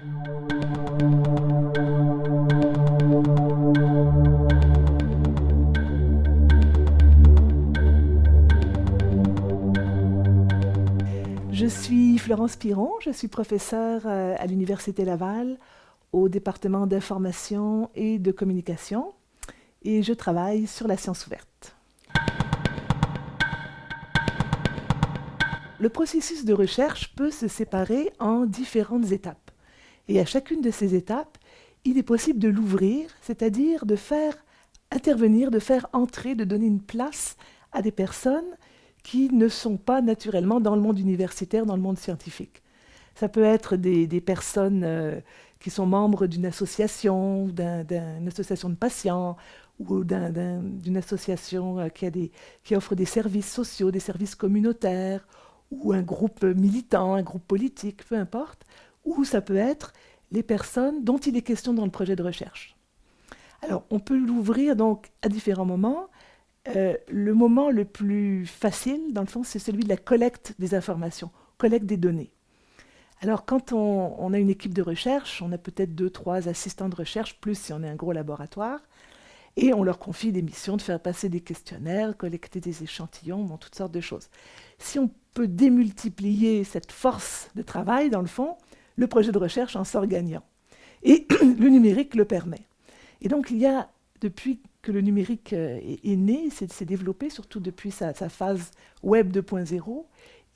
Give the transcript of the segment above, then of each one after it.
Je suis Florence Piron, je suis professeure euh, à l'Université Laval au département d'information et de communication et je travaille sur la science ouverte. Le processus de recherche peut se séparer en différentes étapes. Et à chacune de ces étapes, il est possible de l'ouvrir, c'est-à-dire de faire intervenir, de faire entrer, de donner une place à des personnes qui ne sont pas naturellement dans le monde universitaire, dans le monde scientifique. Ça peut être des, personnes euh, qui sont membres d'une association, d'une association de patients, ou d'une association euh, a qui offre des services sociaux, des services communautaires, ou un groupe militant, un groupe politique, peu importe, ou ça peut être les personnes dont il est question dans le projet de recherche. Alors, on peut l'ouvrir donc à différents moments. Euh, le moment le plus facile, dans le fond, c'est celui de la collecte des informations, collecte des données. Alors, quand on, a une équipe de recherche, on a peut-être deux, trois assistants de recherche, plus si on est un gros laboratoire, et on leur confie des missions de faire passer des questionnaires, collecter des échantillons, toutes sortes de choses. Si on peut démultiplier cette force de travail, dans le fond, le projet de recherche en sort gagnant. Et le numérique le permet. Et donc, il y a, depuis que le numérique euh, est, né, s'est développé, surtout depuis sa, phase Web 2.0,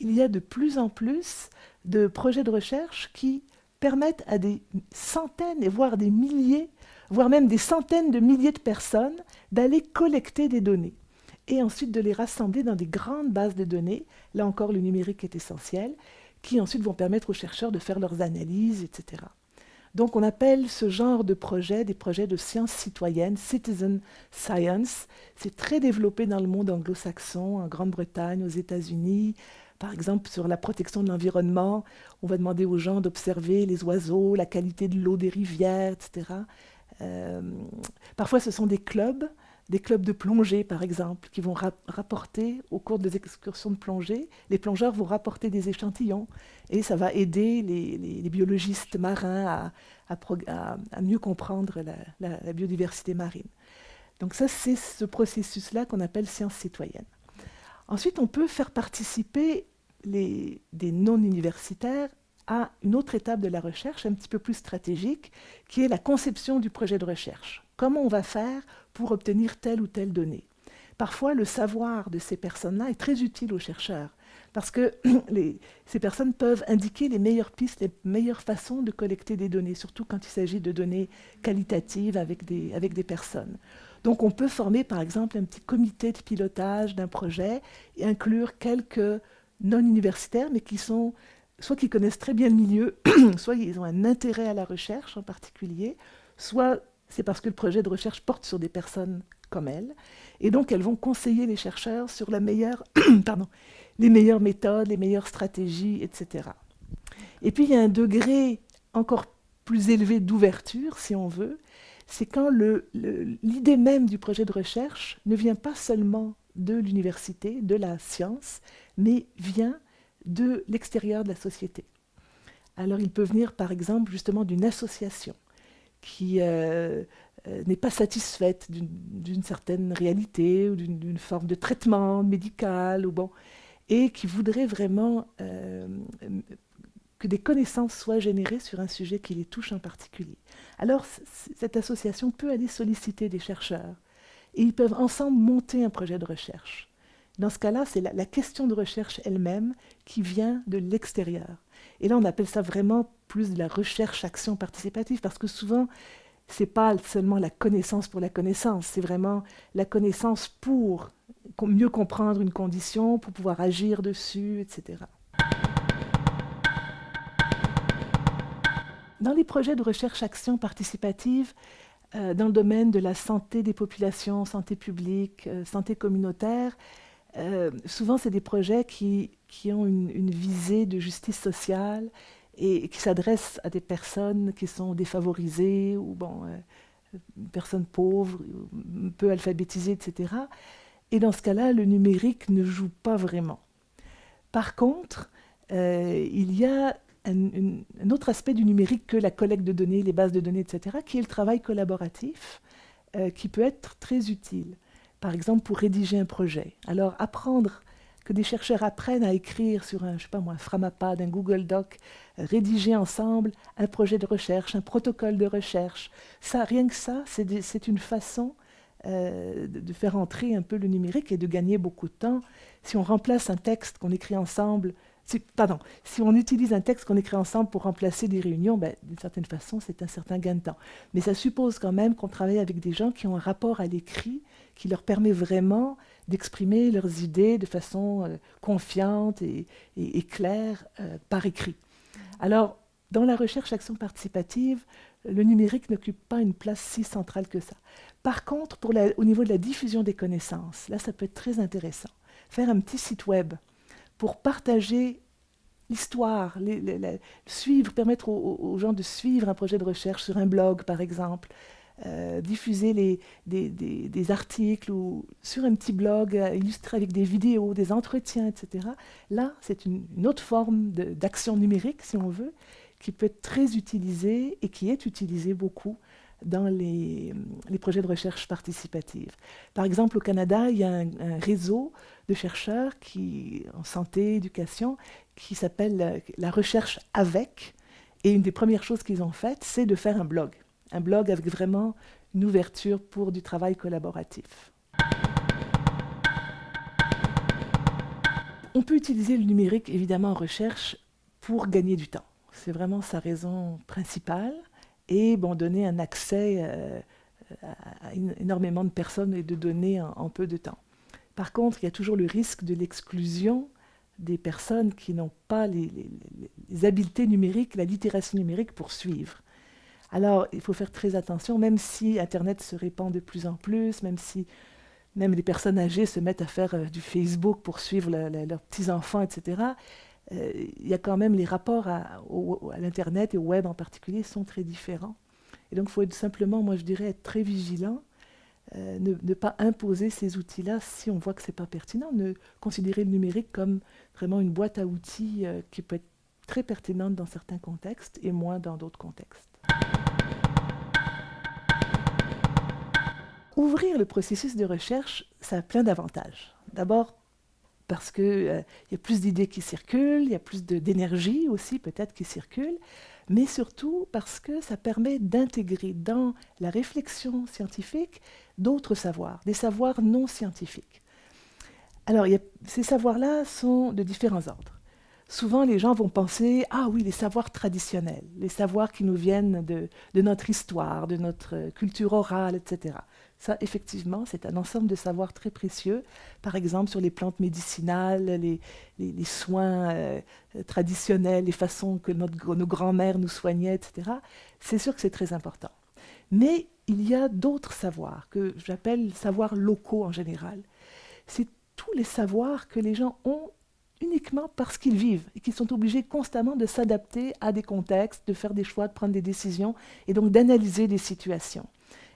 il y a de plus en plus de projets de recherche qui permettent à des centaines, et voire des milliers, voire même des centaines de milliers de personnes, d'aller collecter des données et ensuite de les rassembler dans des grandes bases de données. Là encore, le numérique est essentiel, qui ensuite vont permettre aux chercheurs de faire leurs analyses, etc. Donc on appelle ce genre de projet des projets de sciences citoyennes, citizen science. C'est très développé dans le monde anglo-saxon, en Grande-Bretagne, aux États-Unis. Par exemple, sur la protection de l'environnement, on va demander aux gens d'observer les oiseaux, la qualité de l'eau des rivières, etc. Euh, parfois, ce sont des clubs des clubs de plongée, par exemple, qui vont rapporter, au cours des excursions de plongée, les plongeurs vont rapporter des échantillons, et ça va aider les, biologistes marins à, mieux comprendre la, biodiversité marine. Donc ça, c'est ce processus-là qu'on appelle science citoyenne. Ensuite, on peut faire participer des non-universitaires à une autre étape de la recherche, un petit peu plus stratégique, qui est la conception du projet de recherche. Comment on va faire pour obtenir telle ou telle donnée Parfois, le savoir de ces personnes-là est très utile aux chercheurs, parce que ces personnes peuvent indiquer les meilleures pistes, les meilleures façons de collecter des données, surtout quand il s'agit de données qualitatives avec des, avec des personnes. Donc on peut former par exemple un petit comité de pilotage d'un projet et inclure quelques non-universitaires, mais qui sont soit qui connaissent très bien le milieu, soit ils ont un intérêt à la recherche en particulier, soit c'est parce que le projet de recherche porte sur des personnes comme elles, et donc elles vont conseiller les chercheurs sur la meilleure, les meilleures méthodes, les meilleures stratégies, etc. Et puis il y a un degré encore plus élevé d'ouverture, si on veut, c'est quand l'idée même du projet de recherche ne vient pas seulement de l'université, de la science, mais vient de l'extérieur de la société. Alors il peut venir par exemple justement d'une association qui euh, euh, n'est pas satisfaite d'une certaine réalité ou d'une forme de traitement médical, ou bon, et qui voudrait vraiment euh, que des connaissances soient générées sur un sujet qui les touche en particulier. Alors cette association peut aller solliciter des chercheurs et ils peuvent ensemble monter un projet de recherche. Dans ce cas-là, c'est la, question de recherche elle-même qui vient de l'extérieur. Et là, on appelle ça vraiment plus de la recherche-action participative, parce que souvent, ce n'est pas seulement la connaissance pour la connaissance, c'est vraiment la connaissance pour mieux comprendre une condition, pour pouvoir agir dessus, etc. Dans les projets de recherche-action participative, euh, dans le domaine de la santé des populations, santé publique, euh, santé communautaire, euh, souvent, c'est des projets qui, qui ont une, visée de justice sociale et, qui s'adressent à des personnes qui sont défavorisées ou bon, euh, personnes pauvres, peu alphabétisées, etc. Et dans ce cas-là, le numérique ne joue pas vraiment. Par contre, euh, il y a un, autre aspect du numérique que la collecte de données, les bases de données, etc., qui est le travail collaboratif, qui peut être très utile. Par exemple, pour rédiger un projet. Alors, apprendre que des chercheurs apprennent à écrire sur un, je sais pas moi, un Framapad, un Google Doc, euh, rédiger ensemble un projet de recherche, un protocole de recherche. Ça, rien que ça, c'est une façon euh, de, faire entrer un peu le numérique et de gagner beaucoup de temps. Si on remplace un texte qu'on écrit ensemble pardon, si on utilise un texte qu'on écrit ensemble pour remplacer des réunions, ben, d'une certaine façon, c'est un certain gain de temps. Mais ça suppose quand même qu'on travaille avec des gens qui ont un rapport à l'écrit qui leur permet vraiment d'exprimer leurs idées de façon euh, confiante et, claire euh, par écrit. Alors, dans la recherche action participative, le numérique n'occupe pas une place si centrale que ça. Par contre, pour au niveau de la diffusion des connaissances, là, ça peut être très intéressant. Faire un petit site web pour partager l'histoire, suivre, permettre aux, gens de suivre un projet de recherche sur un blog, par exemple, euh, diffuser des, articles ou sur un petit blog euh, illustré avec des vidéos, des entretiens, etc. Là, c'est une, autre forme d'action numérique, si on veut, qui peut être très utilisée et qui est utilisée beaucoup dans les, projets de recherche participative. Par exemple, au Canada, il y a un, réseau de chercheurs qui, en santé, éducation, qui s'appelle la recherche avec. Et une des premières choses qu'ils ont faites, c'est de faire un blog. Un blog avec vraiment une ouverture pour du travail collaboratif. On peut utiliser le numérique, évidemment, en recherche pour gagner du temps. C'est vraiment sa raison principale et donner un accès euh, à énormément de personnes et de données en, peu de temps. Par contre, il y a toujours le risque de l'exclusion des personnes qui n'ont pas les, habiletés numériques, la littératie numérique pour suivre. Alors, il faut faire très attention, même si Internet se répand de plus en plus, même si même les personnes âgées se mettent à faire euh, du Facebook pour suivre leurs petits-enfants, etc. Euh, il y a quand même les rapports à, l'Internet et au web en particulier sont très différents. Et donc, il faut simplement, moi je dirais, être très vigilant, euh, ne, pas imposer ces outils-là si on voit que ce n'est pas pertinent, ne considérer le numérique comme vraiment une boîte à outils euh, qui peut être très pertinente dans certains contextes et moins dans d'autres contextes. Ouvrir le processus de recherche, ça a plein d'avantages. D'abord, parce qu'il euh, y a plus d'idées qui circulent, il y a plus d'énergie aussi peut-être qui circule, mais surtout parce que ça permet d'intégrer dans la réflexion scientifique d'autres savoirs, des savoirs non scientifiques. Alors, ces savoirs-là sont de différents ordres. Souvent, les gens vont penser, ah oui, les savoirs traditionnels, les savoirs qui nous viennent de, notre histoire, de notre culture orale, etc. Ça, effectivement, c'est un ensemble de savoirs très précieux, par exemple sur les plantes médicinales, les, soins euh, traditionnels, les façons que nos grands-mères nous soignaient, etc. C'est sûr que c'est très important. Mais il y a d'autres savoirs que j'appelle savoirs locaux en général. C'est tous les savoirs que les gens ont uniquement parce qu'ils vivent et qu'ils sont obligés constamment de s'adapter à des contextes, de faire des choix, de prendre des décisions et donc d'analyser des situations.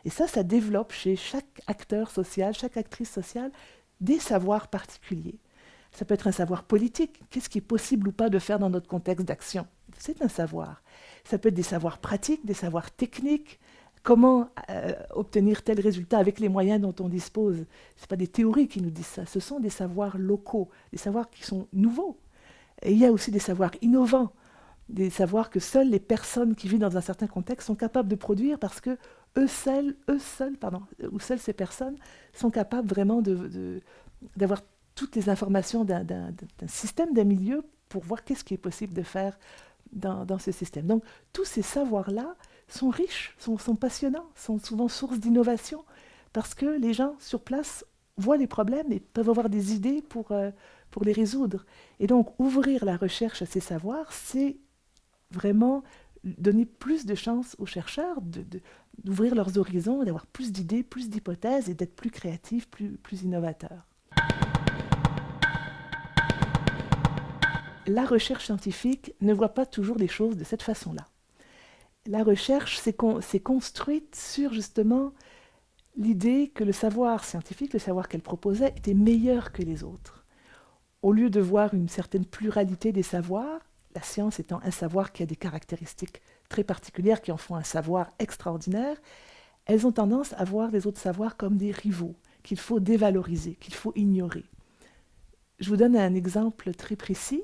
Et ça, ça développe chez chaque acteur social, chaque actrice sociale, des savoirs particuliers. Ça peut être un savoir politique. Qu'est-ce qui est possible ou pas de faire dans notre contexte d'action C'est un savoir. Ça peut être des savoirs pratiques, des savoirs techniques. Comment euh, obtenir tel résultat avec les moyens dont on dispose? Ce ne pas des théories qui nous disent ça. Ce sont des savoirs locaux, des savoirs qui sont nouveaux. Et il y a aussi des savoirs innovants, des savoirs que seules les personnes qui vivent dans un certain contexte sont capables de produire parce que eux seuls, eux seuls, pardon, ou seules ces personnes sont capables vraiment d'avoir toutes les informations d'un système, d'un milieu pour voir qu'est-ce qui est possible de faire dans, ce système. Donc tous ces savoirs-là sont riches, sont, passionnants, sont souvent source d'innovation, parce que les gens sur place voient les problèmes et peuvent avoir des idées pour, euh, les résoudre. Et donc ouvrir la recherche à ces savoirs, c'est vraiment donner plus de chances aux chercheurs d'ouvrir leurs horizons, d'avoir plus d'idées, plus d'hypothèses et d'être plus créatifs, plus innovateurs. La recherche scientifique ne voit pas toujours les choses de cette façon-là. La recherche s'est construite sur justement l'idée que le savoir scientifique, le savoir qu'elle proposait, était meilleur que les autres. Au lieu de voir une certaine pluralité des savoirs, la science étant un savoir qui a des caractéristiques très particulières qui en font un savoir extraordinaire, elles ont tendance à voir les autres savoirs comme des rivaux, qu'il faut dévaloriser, qu'il faut ignorer. Je vous donne un exemple très précis.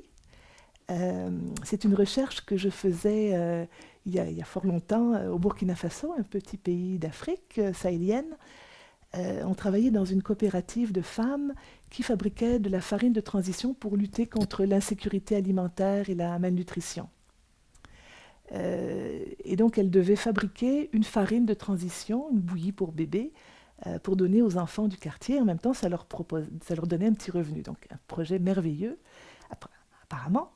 Euh, c'est une recherche que je faisais euh, il, y a, fort longtemps euh, au Burkina Faso, un petit pays d'Afrique sahélienne. on travaillait dans une coopérative de femmes qui fabriquaient de la farine de transition pour lutter contre l'insécurité alimentaire et la malnutrition. et donc, elles devaient fabriquer une farine de transition, une bouillie pour bébé, pour donner aux enfants du quartier. En même temps, ça leur donnait un petit revenu. Donc, un projet merveilleux, apparemment.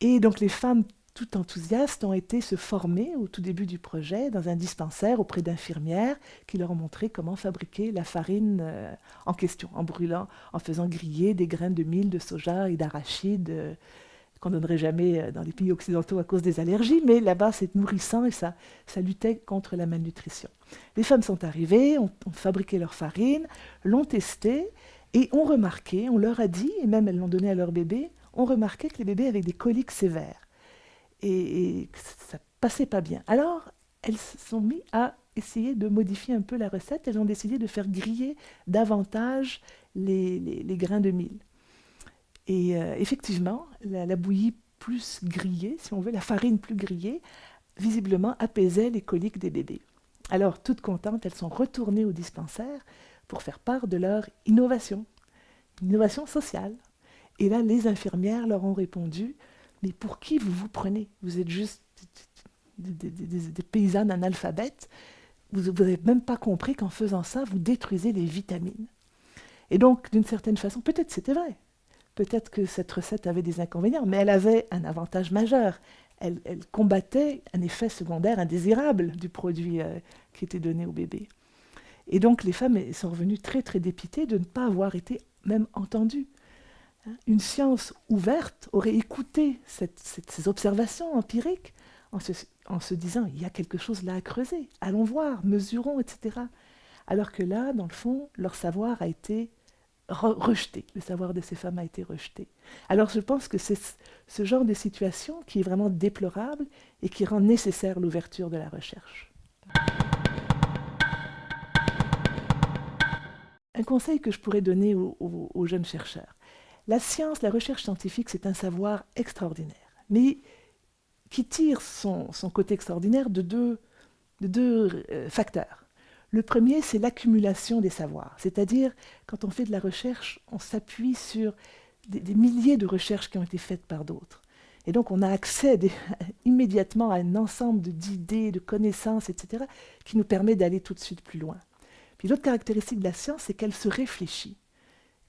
Et donc les femmes tout enthousiastes ont été se former au tout début du projet dans un dispensaire auprès d'infirmières qui leur ont montré comment fabriquer la farine euh, en question, en brûlant, en faisant griller des graines de mil, de soja et d'arachide euh, qu'on ne donnerait jamais euh, dans les pays occidentaux à cause des allergies, mais là-bas c'est nourrissant et ça, ça luttait contre la malnutrition. Les femmes sont arrivées, ont, fabriqué leur farine, l'ont testée et ont remarqué, on leur a dit, et même elles l'ont donné à leur bébé, ont remarqué que les bébés avaient des coliques sévères et, et ça passait pas bien. Alors, elles se sont mises à essayer de modifier un peu la recette. Elles ont décidé de faire griller davantage les grains de mil. Et euh, effectivement, la, la, bouillie plus grillée, si on veut, la farine plus grillée, visiblement apaisait les coliques des bébés. Alors, toutes contentes, elles sont retournées au dispensaire pour faire part de leur innovation, innovation sociale. Et là, les infirmières leur ont répondu, mais pour qui vous vous prenez? Vous êtes juste des, paysannes analphabètes. Vous n'avez même pas compris qu'en faisant ça, vous détruisez les vitamines. Et donc, d'une certaine façon, peut-être c'était vrai. Peut-être que cette recette avait des inconvénients, mais elle avait un avantage majeur. Elle, elle combattait un effet secondaire indésirable du produit euh, qui était donné au bébé. Et donc, les femmes sont revenues très, très dépitées de ne pas avoir été même entendues. Une science ouverte aurait écouté ces observations empiriques en se, disant il y a quelque chose là à creuser, allons voir, mesurons, etc. Alors que là, dans le fond, leur savoir a été re rejeté, le savoir de ces femmes a été rejeté. Alors je pense que c'est ce genre de situation qui est vraiment déplorable et qui rend nécessaire l'ouverture de la recherche. Un conseil que je pourrais donner aux jeunes chercheurs, la science, la recherche scientifique, c'est un savoir extraordinaire, mais qui tire son, côté extraordinaire de deux, de deux euh, facteurs. Le premier, c'est l'accumulation des savoirs, c'est-à-dire quand on fait de la recherche, on s'appuie sur des, milliers de recherches qui ont été faites par d'autres. Et donc on a accès immédiatement à un ensemble d'idées, de connaissances, etc., qui nous permet d'aller tout de suite plus loin. Puis l'autre caractéristique de la science, c'est qu'elle se réfléchit.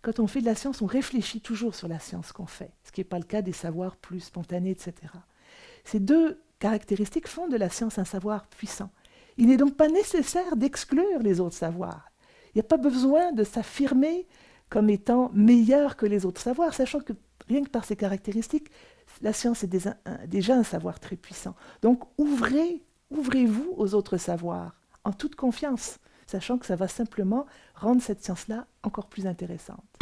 Quand on fait de la science, on réfléchit toujours sur la science qu'on fait, ce qui n'est pas le cas des savoirs plus spontanés, etc. Ces deux caractéristiques font de la science un savoir puissant. Il n'est donc pas nécessaire d'exclure les autres savoirs. Il n'y a pas besoin de s'affirmer comme étant meilleur que les autres savoirs, sachant que rien que par ces caractéristiques, la science est déjà un, savoir très puissant. Donc ouvrez, ouvrez-vous aux autres savoirs en toute confiance sachant que ça va simplement rendre cette science-là encore plus intéressante.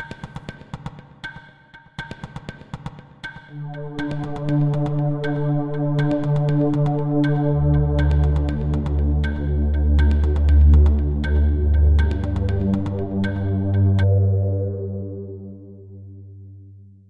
thank you